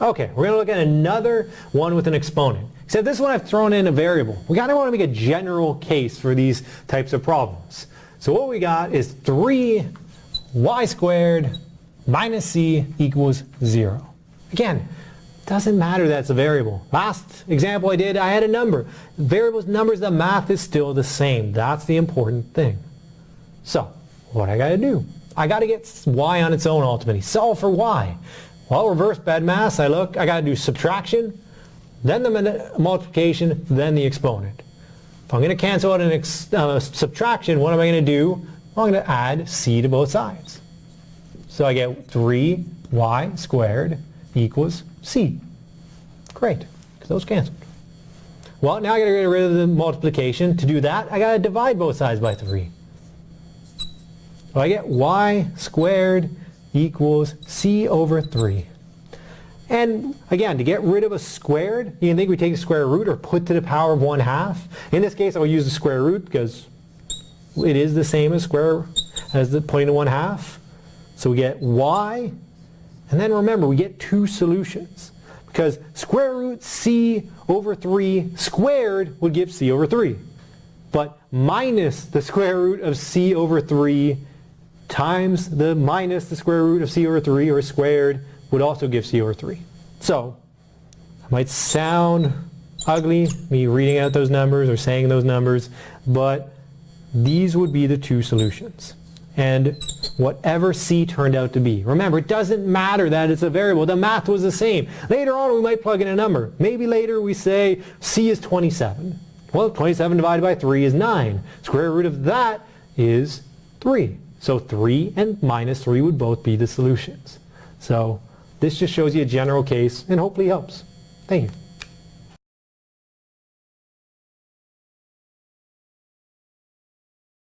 Okay, we're going to look at another one with an exponent. Except this one I've thrown in a variable. We kind of want to make a general case for these types of problems. So what we got is 3y squared minus c equals 0. Again, doesn't matter that's a variable. Last example I did, I had a number. Variables, numbers, the math is still the same. That's the important thing. So, what I got to do? I got to get y on its own ultimately. Solve for y. Well, reverse BEDMAS, I look, I got to do subtraction, then the multiplication, then the exponent. If I'm going to cancel out an uh, subtraction, what am I going to do? I'm going to add c to both sides. So I get 3y squared equals c. Great, because those canceled. Well, now I got to get rid of the multiplication. To do that, I got to divide both sides by 3. So I get y squared equals c over 3. And again, to get rid of a squared, you can think we take the square root or put to the power of 1 half. In this case, I'll use the square root because it is the same as square as the point to 1 half. So we get y, and then remember, we get two solutions. Because square root c over 3 squared would give c over 3. But minus the square root of c over 3 times the minus the square root of c over 3 or squared would also give c over 3. So, it might sound ugly, me reading out those numbers or saying those numbers, but these would be the two solutions. And whatever c turned out to be. Remember, it doesn't matter that it's a variable. The math was the same. Later on, we might plug in a number. Maybe later we say c is 27. Well, 27 divided by 3 is 9. Square root of that is 3. So 3 and minus 3 would both be the solutions. So this just shows you a general case and hopefully helps. Thank you.